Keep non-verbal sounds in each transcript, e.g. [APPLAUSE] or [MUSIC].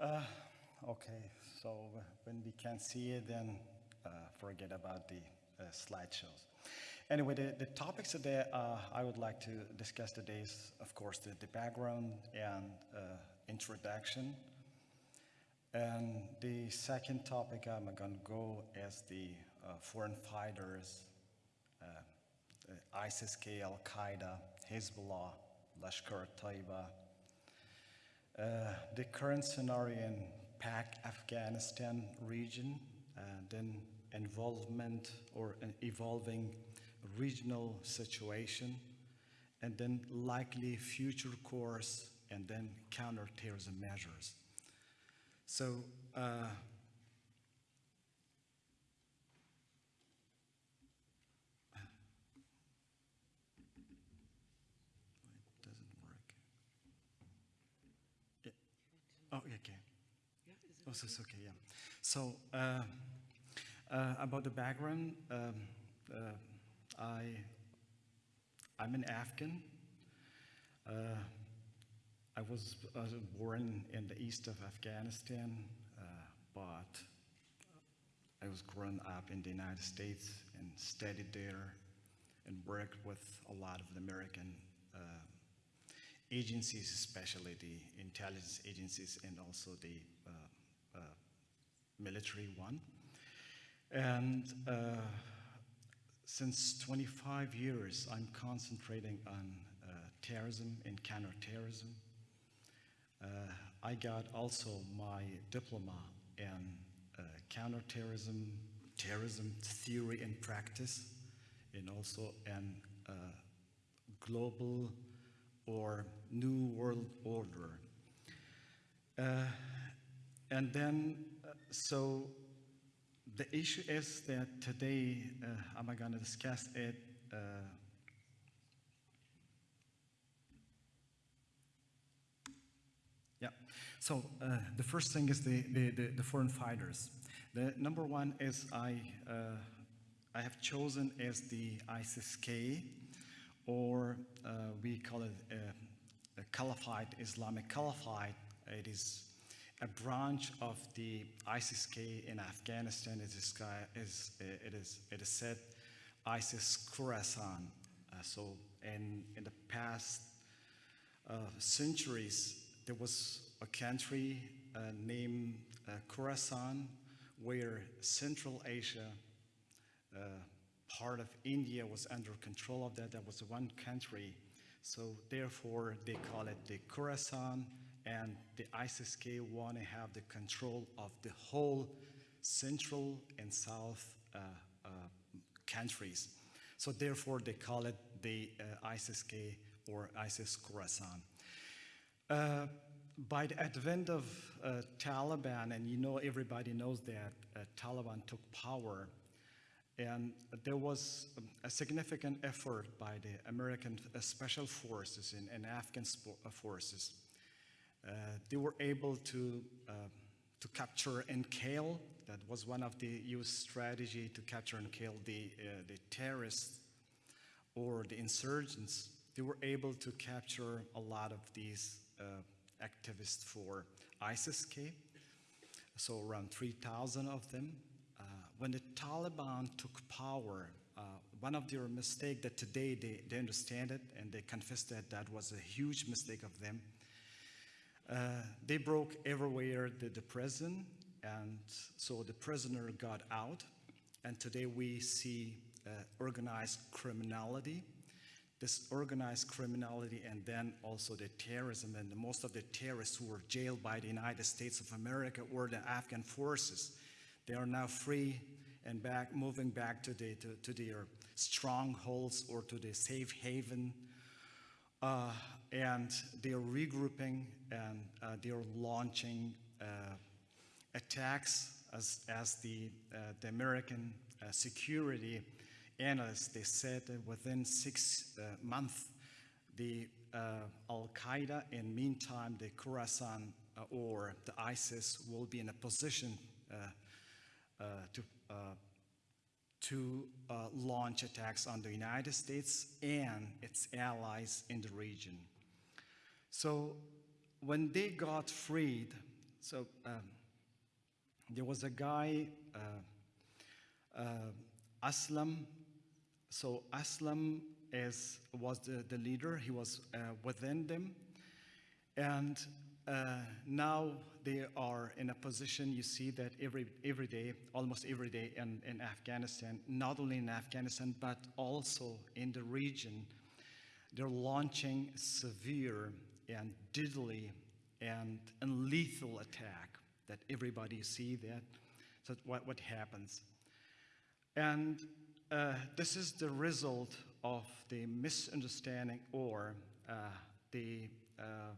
Uh, okay, so when we can see it, then uh, forget about the uh, slideshows. Anyway, the, the topics today uh, I would like to discuss today is, of course, the, the background and uh, introduction. And the second topic I'm going to go as the uh, foreign fighters, ISIS-K, Al-Qaeda, Hezbollah, Lashkar-e-Taiba, uh, the current scenario in PAC Afghanistan region, uh, then involvement or an evolving regional situation, and then likely future course, and then counterterrorism measures. So uh, Oh, okay. Yeah, is it Oh, so okay, yeah. So, uh, uh, about the background, um, uh, I, I'm an Afghan. Uh, I was born in the east of Afghanistan, uh, but I was grown up in the United States and studied there and worked with a lot of the American uh, agencies, especially the intelligence agencies and also the military one. And uh, since 25 years, I'm concentrating on uh, terrorism and counterterrorism. Uh, I got also my diploma in uh, counterterrorism, terrorism theory and practice, and also in uh, global or New World Order. Uh, and then, so the issue is that today uh, I'm going to discuss it. Uh, yeah, so uh, the first thing is the, the, the, the, foreign fighters. The number one is I, uh, I have chosen as the ISIS-K or uh, we call it a, a Caliphate, Islamic Caliphate. It is a branch of the ISIS-K in Afghanistan. It is, is, it is, it is said ISIS Khorasan. Uh, so in, in the past uh, centuries, there was a country uh, named uh, Khorasan where Central Asia uh, part of India was under control of that. That was one country. So therefore, they call it the Khorasan, and the ISIS-K want to have the control of the whole central and south uh, uh, countries. So therefore, they call it the uh, ISIS-K or ISIS Khorasan. Uh, by the advent of uh, Taliban, and you know everybody knows that uh, Taliban took power and there was a significant effort by the American Special Forces and, and Afghan forces. Uh, they were able to, uh, to capture and kill. That was one of the US strategy to capture and kill the, uh, the terrorists or the insurgents. They were able to capture a lot of these uh, activists for ISIS-K, so around 3,000 of them when the Taliban took power, uh, one of their mistakes that today they, they understand it and they confess that that was a huge mistake of them. Uh, they broke everywhere the, the prison and so the prisoner got out. And today we see uh, organized criminality. This organized criminality and then also the terrorism. And most of the terrorists who were jailed by the United States of America were the Afghan forces. They are now free and back, moving back to, the, to, to their strongholds or to the safe haven. Uh, and they're regrouping and uh, they're launching uh, attacks as, as the, uh, the American uh, security analysts, they said that within six uh, months, the Al-Qaeda and meantime the Khorasan or the ISIS will be in a position to, to uh, launch attacks on the United States and its allies in the region. So when they got freed, so um, there was a guy, uh, uh, Aslam. So Aslam is, was the, the leader. He was uh, within them. And uh, now they are in a position, you see that every, every day, almost every day in, in Afghanistan, not only in Afghanistan, but also in the region, they're launching severe and deadly and, and lethal attack that everybody see that. So what, what happens? And uh, this is the result of the misunderstanding or uh, the, uh,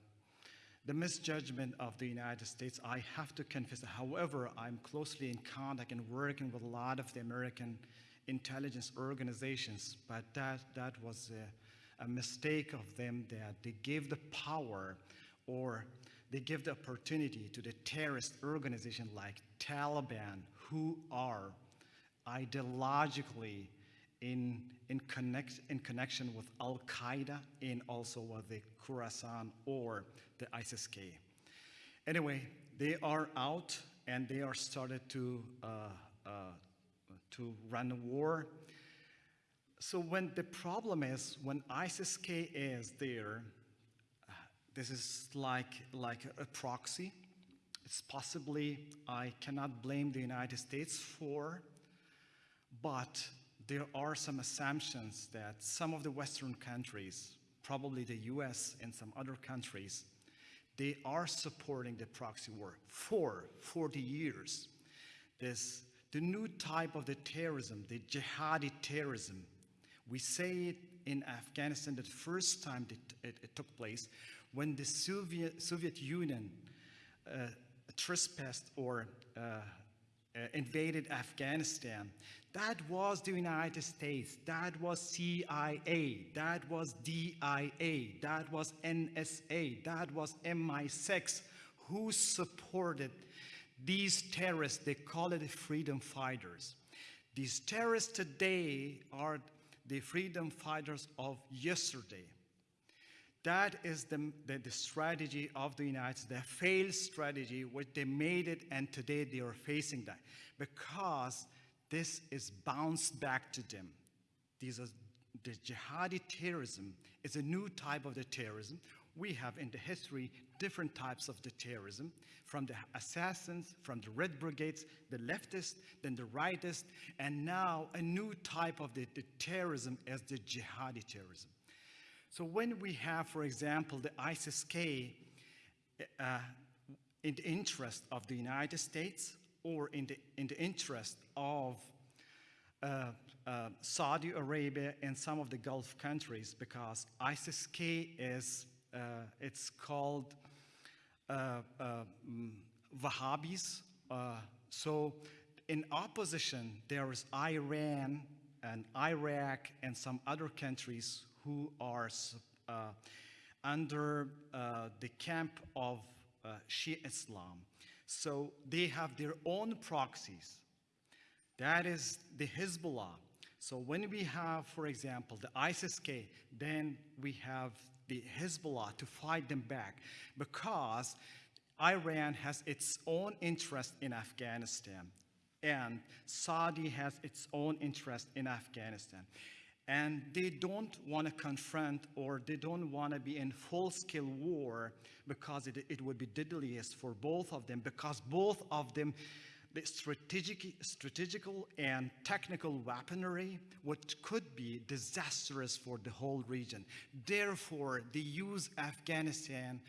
the misjudgment of the United States. I have to confess, however, I'm closely in contact and working with a lot of the American intelligence organizations, but that, that was a, mistake of them that they gave the power or they give the opportunity to the terrorist organization like Taliban who are ideologically in, in, connect, in connection with Al Qaeda and also with the Khorasan or the ISIS-K. Anyway, they are out and they are started to, uh, uh, to run a war. So when the problem is when ISIS-K is there, uh, this is like, like a proxy. It's possibly, I cannot blame the United States for, but there are some assumptions that some of the Western countries, probably the US and some other countries, they are supporting the proxy war for 40 years. This, the new type of the terrorism, the jihadi terrorism, we say it in Afghanistan the first time it, it took place when the Soviet, Soviet Union uh, trespassed or uh, uh, invaded Afghanistan. That was the United States. That was CIA. That was DIA. That was NSA. That was MI6 who supported these terrorists. They call it the freedom fighters. These terrorists today are the freedom fighters of yesterday. That is the, the, the, strategy of the United States, the failed strategy, which they made it, and today they are facing that. Because this is bounced back to them. These are the jihadi terrorism is a new type of the terrorism. We have in the history different types of the terrorism, from the assassins, from the Red Brigades, the leftists, then the rightists, and now a new type of the, the terrorism as the jihadi terrorism. So when we have, for example, the ISIS-K uh, in the interest of the United States or in the, in the interest of uh, uh, Saudi Arabia and some of the Gulf countries because ISIS-K is, uh, it's called uh, uh, mm, Wahhabis. so in opposition, there is Iran and Iraq and some other countries who are uh, under uh, the camp of uh, Shia Islam. So they have their own proxies. That is the Hezbollah. So when we have, for example, the ISIS-K, then we have the Hezbollah to fight them back because Iran has its own interest in Afghanistan and Saudi has its own interest in Afghanistan. And they don't want to confront or they don't want to be in full-scale war because it, it would be deadliest for both of them because both of them the strategic, strategical and technical weaponry which could be disastrous for the whole region. Therefore, they use Afghanistan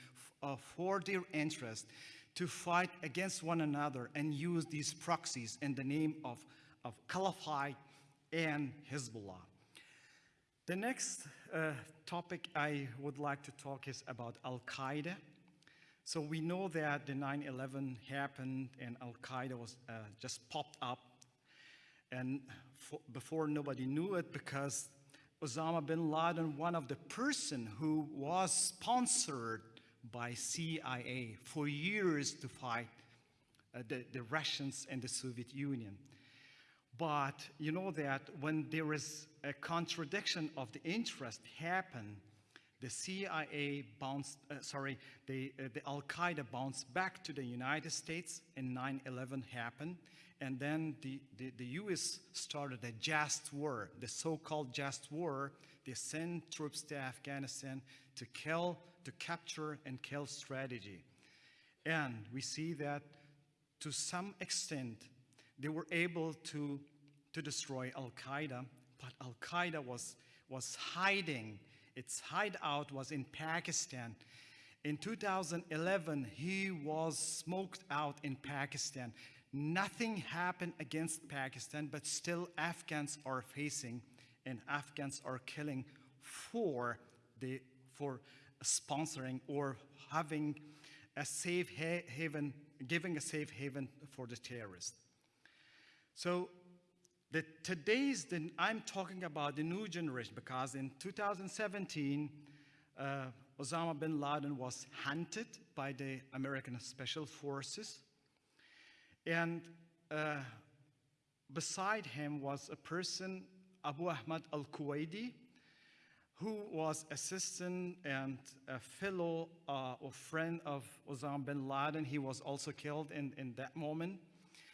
uh, for their interest to fight against one another and use these proxies in the name of, of Caliphate and Hezbollah. The next uh, topic I would like to talk is about Al-Qaeda. So we know that the 9-11 happened and Al-Qaeda was uh, just popped up. And before nobody knew it because Osama bin Laden, one of the person who was sponsored by CIA for years to fight uh, the, the Russians and the Soviet Union. But you know that when there is a contradiction of the interest happen, the CIA bounced, uh, sorry, the, uh, the Al Qaeda bounced back to the United States and 9 11 happened. And then the, the, the US started a just war, the so called just war. They sent troops to Afghanistan to kill, to capture and kill strategy. And we see that to some extent, they were able to, to destroy Al Qaeda, but Al Qaeda was, was hiding. Its hideout was in Pakistan. In 2011, he was smoked out in Pakistan. Nothing happened against Pakistan, but still Afghans are facing and Afghans are killing for, the, for sponsoring or having a safe haven, giving a safe haven for the terrorists. So the, today's, the, I'm talking about the new generation because in 2017, uh, Osama bin Laden was hunted by the American Special Forces. And uh, beside him was a person, Abu Ahmad al-Kuwaiti, who was assistant and a fellow uh, or friend of Osama bin Laden. He was also killed in, in that moment.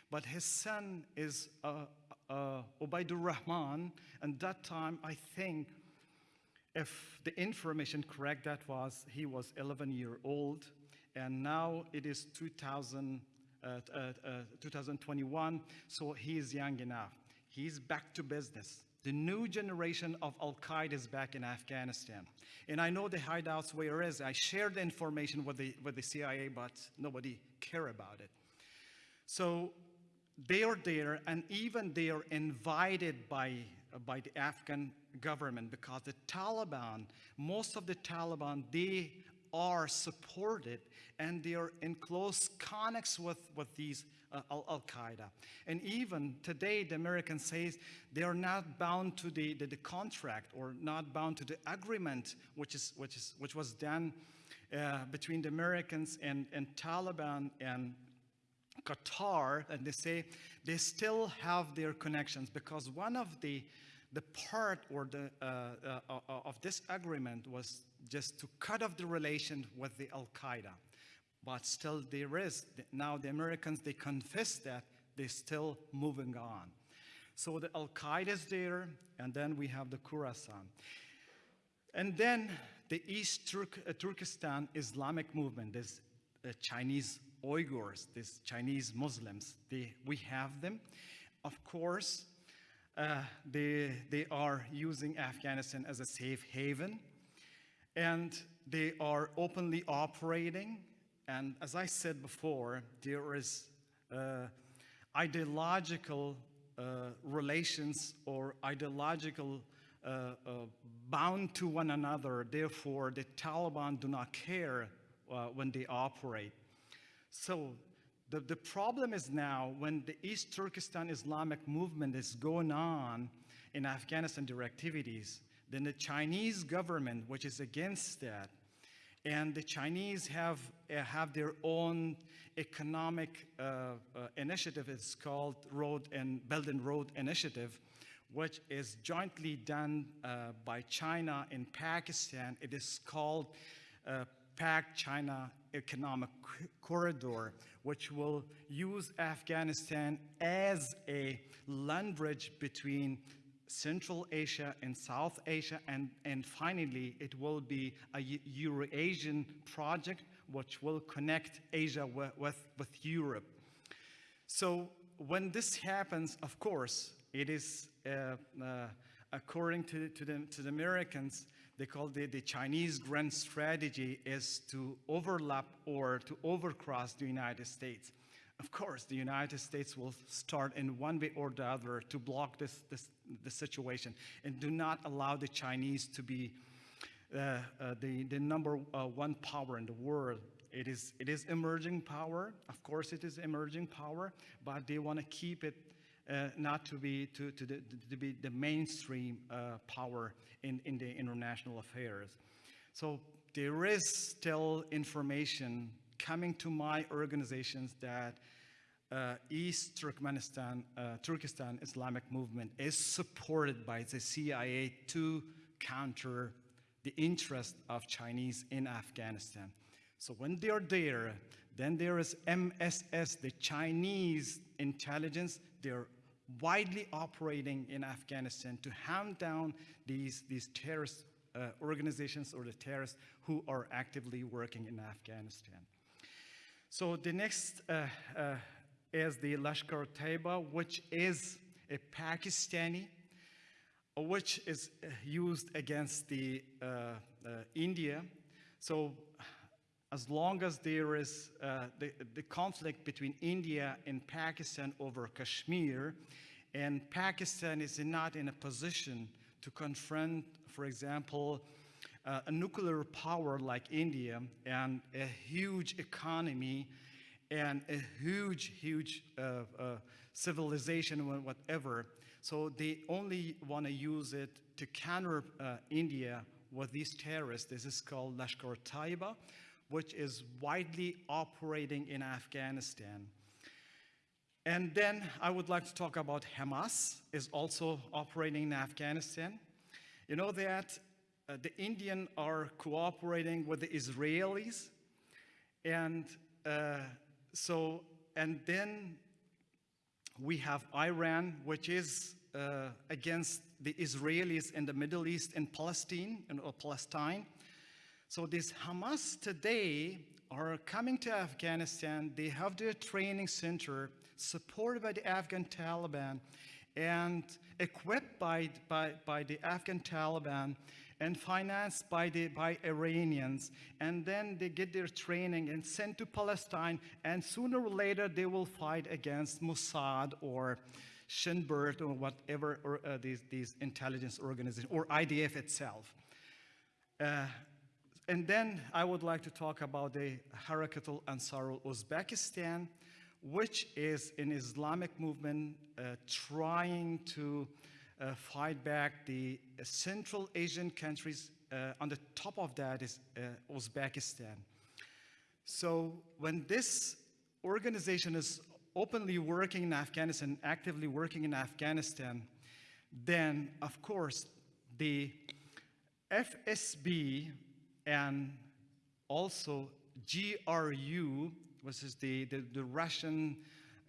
But his son is uh, uh, Ubaidur Rahman. And that time, I think, if the information correct, that was he was 11 year old. And now it is 2000, uh, uh, uh 2021, so he is young enough. He's back to business. The new generation of Al Qaeda is back in Afghanistan. And I know the hideouts where it is. I shared the information with the, with the CIA, but nobody care about it. So they are there, and even they are invited by, by the Afghan government because the Taliban, most of the Taliban, they are supported and they are in close connects with, with these uh, Al Qaeda. And even today, the Americans says they are not bound to the, the, the, contract or not bound to the agreement which, is, which, is, which was done uh, between the Americans and, and Taliban and Qatar, and they say they still have their connections because one of the the part or the uh, uh, uh, of this agreement was just to cut off the relation with the Al Qaeda, but still there is now the Americans they confess that they're still moving on. So the Al Qaeda is there, and then we have the Khorasan, and then the East Turk, uh, Turkestan Islamic movement. This uh, Chinese Uyghurs, these Chinese Muslims, they, we have them. Of course, uh, they, they are using Afghanistan as a safe haven, and they are openly operating. And as I said before, there is uh, ideological uh, relations or ideological uh, uh, bound to one another. Therefore, the Taliban do not care uh, when they operate. So the, the problem is now when the East Turkestan Islamic movement is going on in Afghanistan their activities, then the Chinese government, which is against that, and the Chinese have, uh, have their own economic uh, uh, initiative. It's called Road and Belt and Road Initiative, which is jointly done uh, by China and Pakistan. It is called uh, Pak-China Economic Corridor, which will use Afghanistan as a land bridge between Central Asia and South Asia, and, and finally, it will be a Eurasian project which will connect Asia with, with, Europe. So when this happens, of course, it is uh, uh, according to, to, the, to the Americans, they call the, the Chinese grand strategy is to overlap or to overcross the United States. Of course, the United States will start in one way or the other to block this, this, this situation and do not allow the Chinese to be uh, uh, the, the number uh, one power in the world. It is, it is emerging power. Of course, it is emerging power, but they want to keep it uh, not to be to, to, the, to be the mainstream uh, power in, in the international affairs. So there is still information coming to my organizations that uh, East Turkmenistan, uh, Turkestan Islamic movement is supported by the CIA to counter the interest of Chinese in Afghanistan. So when they're there, then there is MSS, the Chinese intelligence. They're widely operating in Afghanistan to hand down these, these terrorist uh, organizations or the terrorists who are actively working in Afghanistan. So the next uh, uh, is the Lashkar-Taiba, which is a Pakistani, which is uh, used against the uh, uh, India. So as long as there is uh, the, the conflict between India and Pakistan over Kashmir, and Pakistan is not in a position to confront, for example, uh, a nuclear power like India and a huge economy and a huge, huge uh, uh, civilization or whatever. So they only want to use it to counter uh, India with these terrorists. This is called Lashkar-Taiba, which is widely operating in Afghanistan. And then I would like to talk about Hamas is also operating in Afghanistan. You know that uh, the Indian are cooperating with the Israelis and uh, so and then we have Iran which is uh, against the Israelis in the Middle East and Palestine and or Palestine so this Hamas today are coming to Afghanistan they have their training center supported by the Afghan Taliban and equipped by, by, by the Afghan Taliban and financed by, the, by Iranians. And then they get their training and sent to Palestine. And sooner or later, they will fight against Mossad or Shin Bet or whatever or, uh, these, these intelligence organizations or IDF itself. Uh, and then I would like to talk about the Harakatul Ansarul Uzbekistan, which is an Islamic movement uh, trying to uh, fight back the Central Asian countries. Uh, on the top of that is uh, Uzbekistan. So when this organization is openly working in Afghanistan, actively working in Afghanistan, then of course the FSB and also GRU which is the, the, the Russian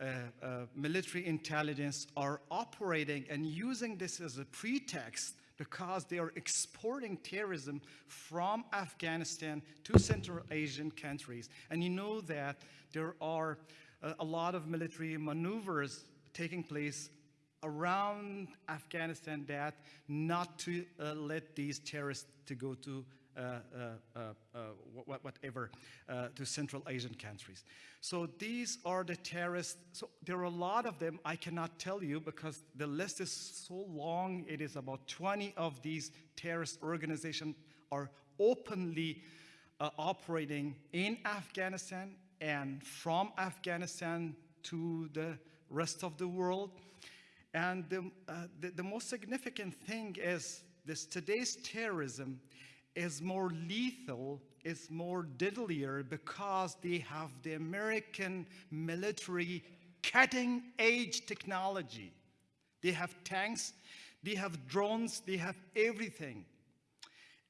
uh, uh, military intelligence, are operating and using this as a pretext because they are exporting terrorism from Afghanistan to Central Asian countries. And you know that there are uh, a lot of military maneuvers taking place around Afghanistan that not to uh, let these terrorists to go to Uh, uh, uh, whatever, to Central Asian countries. So these are the terrorists. So there are a lot of them. I cannot tell you because the list is so long. It is about 20 of these terrorist organizations are openly uh, operating in Afghanistan and from Afghanistan to the rest of the world. And the, uh, the, the, most significant thing is this today's terrorism is more lethal, is more deadlier because they have the American military cutting edge technology. They have tanks, they have drones, they have everything.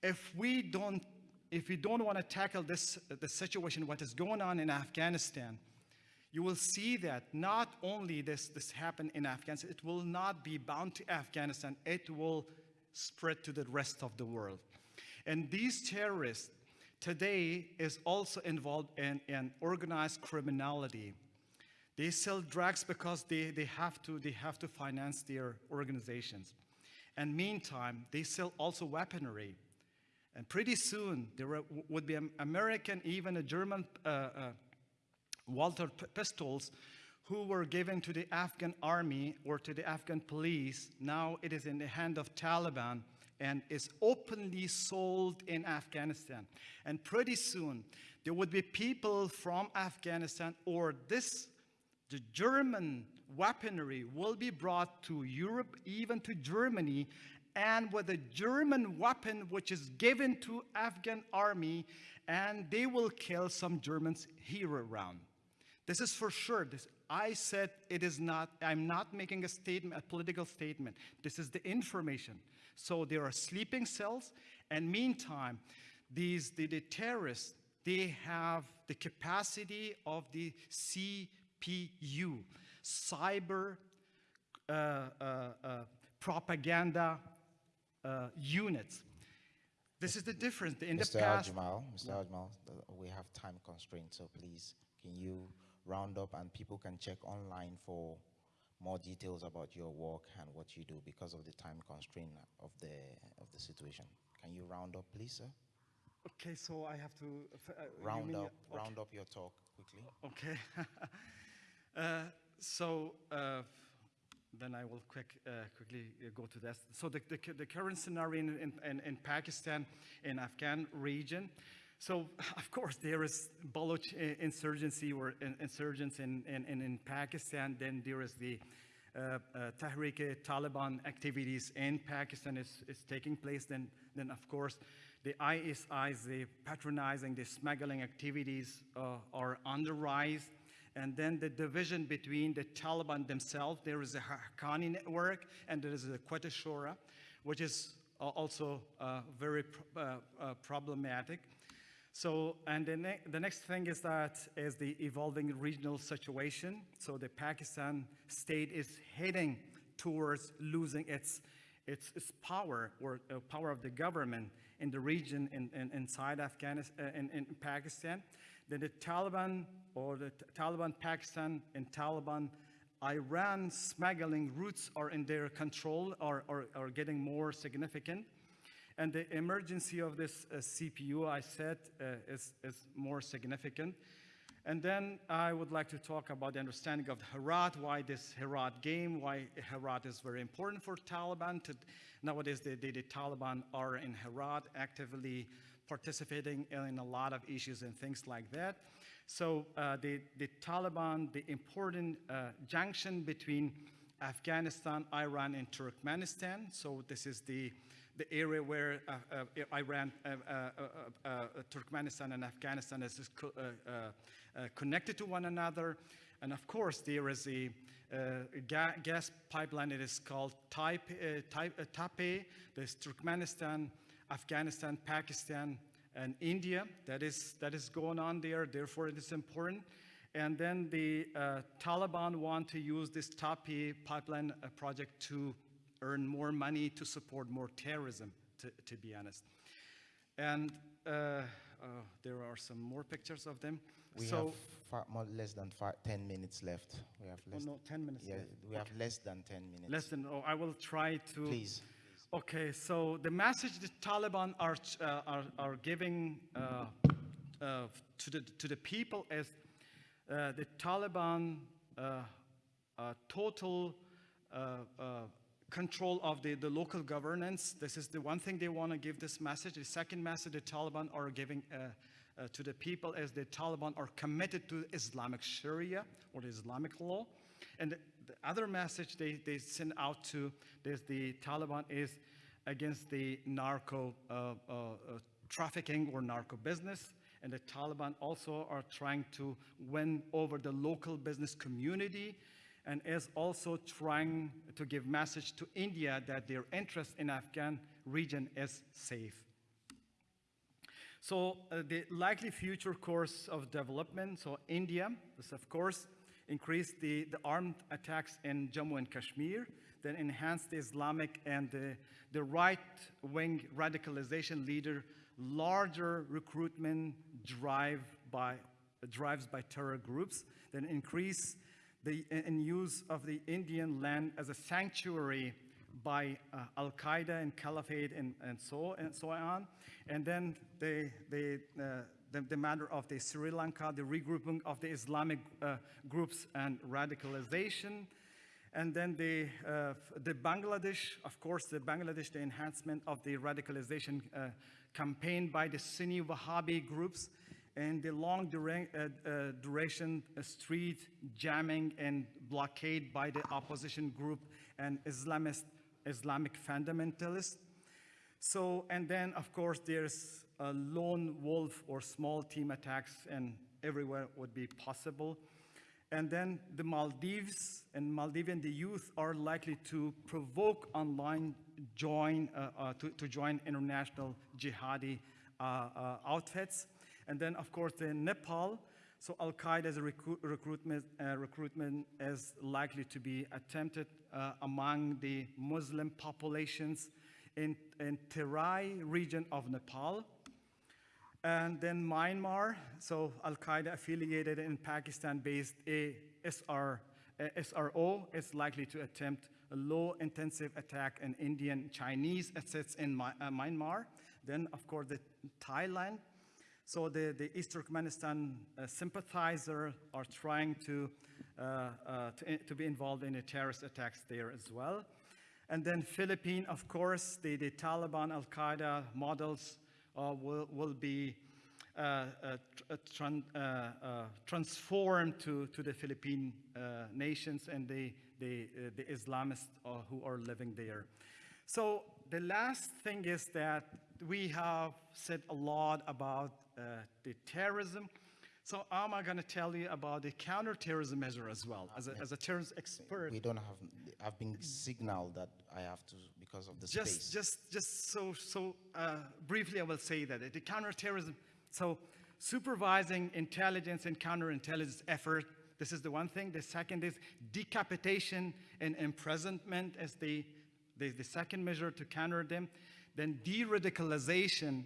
If we don't, if we don't want to tackle this the situation, what is going on in Afghanistan, you will see that not only this, this happened in Afghanistan, it will not be bound to Afghanistan, it will spread to the rest of the world. And these terrorists today is also involved in, in organized criminality. They sell drugs because they, they, have to, they have to finance their organizations. And meantime, they sell also weaponry. And pretty soon, there would be American, even a German uh, uh, Walther pistols who were given to the Afghan army or to the Afghan police. Now it is in the hand of Taliban and is openly sold in Afghanistan. And pretty soon, there would be people from Afghanistan or this, the German weaponry will be brought to Europe, even to Germany, and with a German weapon which is given to Afghan army, and they will kill some Germans here around. This is for sure. This, I said it is not, I'm not making a statement, a political statement. This is the information. So there are sleeping cells And meantime, these the, the terrorists they have the capacity of the CPU, cyber uh, uh, uh, propaganda uh, units. This is the difference. In Mr. the past, Aljamal, Mr. Uh, we have time constraints, so please, can you round up and people can check online for more details about your work and what you do because of the time constraint of the of the situation. Can you round up, please, sir? okay, so I have to uh, Round up, okay. round up your talk quickly. Okay. [LAUGHS] Uh, So uh, then I will quick, uh, quickly uh, go to this. So the, the, the current scenario in, in, in, in Pakistan, in Afghan region. So [LAUGHS] of course there is Baloch insurgency or in- insurgents in, in, in, Pakistan. Then there is the uh, uh, Tehrik-e-Taliban activities in Pakistan is, is taking place. Then, then of course the ISIs, the patronizing, the smuggling activities uh, are on the rise. And then the division between the Taliban themselves, there is a Haqqani network and there is a Quetta Shura, which is uh, also uh, very uh, uh, problematic. So, and the, ne- the next thing is that is the evolving regional situation. So the Pakistan state is heading towards losing its, its, its power or uh, power of the government in the region in, in, inside Afghanistan, uh, in, in Pakistan. Then the Taliban or the Taliban Pakistan and Taliban Iran smuggling routes are in their control or are, are getting more significant. And the emergency of this uh, CPU, I said, uh, is, is more significant. And then I would like to talk about the understanding of the Herat, why this Herat game, why Herat is very important for Taliban. To, nowadays, the, the, the Taliban are in Herat actively participating in a lot of issues and things like that. So uh, the, the Taliban, the important uh, junction between Afghanistan, Iran, and Turkmenistan. So this is the, the area where uh, uh, Iran, uh, Turkmenistan, and Afghanistan is is co- connected to one another. And of course, there is a uh, ga- gas pipeline. It is called Taip, uh, uh. There's Turkmenistan, Afghanistan, Pakistan, and India. That is, that is going on there. Therefore, it is important. And then the Taliban want to use this TAPI pipeline project to earn more money to support more terrorism, to, to be honest. And uh, uh, there are some more pictures of them. We so, have fi- more, less than fi- 10 minutes left. We have oh, less, no, 10 minutes yeah, left. we have less than 10 minutes. Less than, oh, I will try to. Please. Okay, so the message the Taliban are, uh, are, are giving uh, uh, to, the, to the people is uh, the Taliban uh, uh, total uh, control of the, the local governance. This is the one thing they want to give this message. The second message the Taliban are giving uh, uh, to the people is the Taliban are committed to Islamic Sharia or Islamic law. And the, the other message they, they send out to this, the Taliban is against the narco uh, uh, uh, trafficking or narco business. And the Taliban also are trying to win over the local business community and is also trying to give message to India that their interest in Afghan region is safe. So uh, the likely future course of development, so India, this of course, increase the, the armed attacks in Jammu and Kashmir, then enhance the Islamic and the, the right-wing radicalization leader, larger recruitment drive by, drives by terror groups, then increase the use of the Indian land as a sanctuary by uh, Al Qaeda and Caliphate and, and so and so on, and then the the, uh, the the matter of the Sri Lanka, the regrouping of the Islamic uh, groups and radicalization, and then the uh, the Bangladesh, of course, the Bangladesh, the enhancement of the radicalization uh, campaign by the Sunni Wahhabi groups and the long dura- uh, uh, duration uh, street jamming and blockade by the opposition group and Islamist, Islamic fundamentalists. So, and then of course there's a lone wolf or small team attacks and everywhere would be possible. And then the Maldives and Maldivian, the youth are likely to provoke online join, uh, uh, to, to join international jihadi uh, uh, outfits. And then, of course, the Nepal. So Al Qaeda's recruit, recruitment, uh, recruitment is likely to be attempted uh, among the Muslim populations in, in Terai region of Nepal. And then Myanmar, so Al Qaeda affiliated in Pakistan based ASR, SRO is likely to attempt a low intensive attack in Indian Chinese assets in My, uh, Myanmar. Then, of course, the Thailand. So the, the East Turkmenistan uh, sympathizer are trying to, uh, uh, to, to be involved in the terrorist attacks there as well. And then Philippines, of course, the, the Taliban, Al-Qaeda models uh, will, will be uh, uh, tr- tran- transformed to, to the Philippine nations and the, the, the Islamists who are living there. So the last thing is that we have said a lot about the terrorism. So am I'm going to tell you about the counterterrorism measure as well, as a, as a terrorism expert. We don't have, I've been signaled that I have to because of the just, space. just, just so, so uh, briefly, I will say that the counterterrorism. So, supervising intelligence and counterintelligence effort. This is the one thing. The second is decapitation and imprisonment as the, the, the second measure to counter them. Then de-radicalization.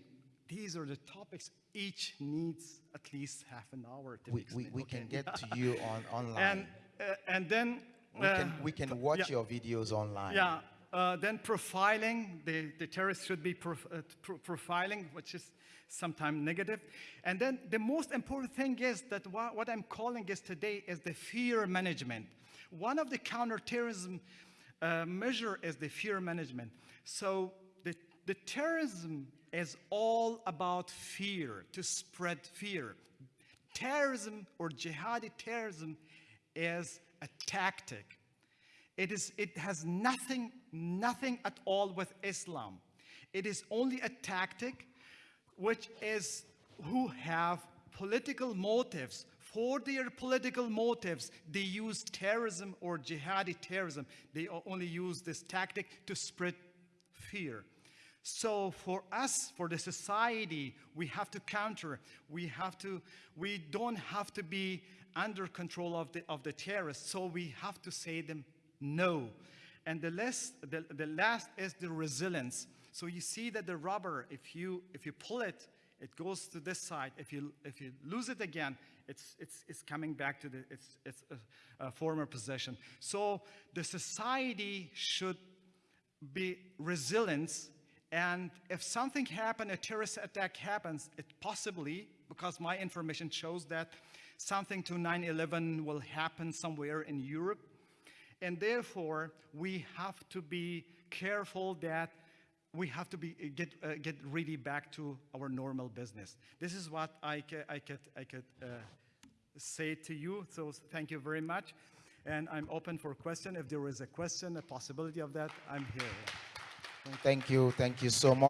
These are the topics. Each needs at least half an hour to we, we, we Okay. can get to you [LAUGHS] on online. and uh, and then we uh, can, we can watch yeah. your videos online. Yeah, uh, then profiling, the, the terrorists should be prof, uh, pro- profiling, which is sometimes negative. And then the most important thing is that wha- what I'm calling is today is the fear management. One of the counterterrorism uh, measure is the fear management. So the, the terrorism is all about fear, to spread fear. Terrorism or jihadi terrorism is a tactic. It, is, it has nothing, nothing at all with Islam. It is only a tactic which is who have political motives. For their political motives, they use terrorism or jihadi terrorism. They only use this tactic to spread fear. So for us, for the society, we have to counter. We have to. We don't have to be under control of the of the terrorists. So we have to say them no. And the last, the, the last is the resilience. So you see that the rubber, if you if you pull it, it goes to this side. If you if you lose it again, it's it's it's coming back to the its its uh, former position. So the society should be resilience and if something happened a terrorist attack happens it possibly because my information shows that something to 9-11 will happen somewhere in europe. And therefore we have to be careful that we have to be get uh, get really back to our normal business. This is what i i could i could uh, say to you. So thank you very much. And i'm open for question. If there is a question a possibility of that i'm here Thank you. Thank you so much.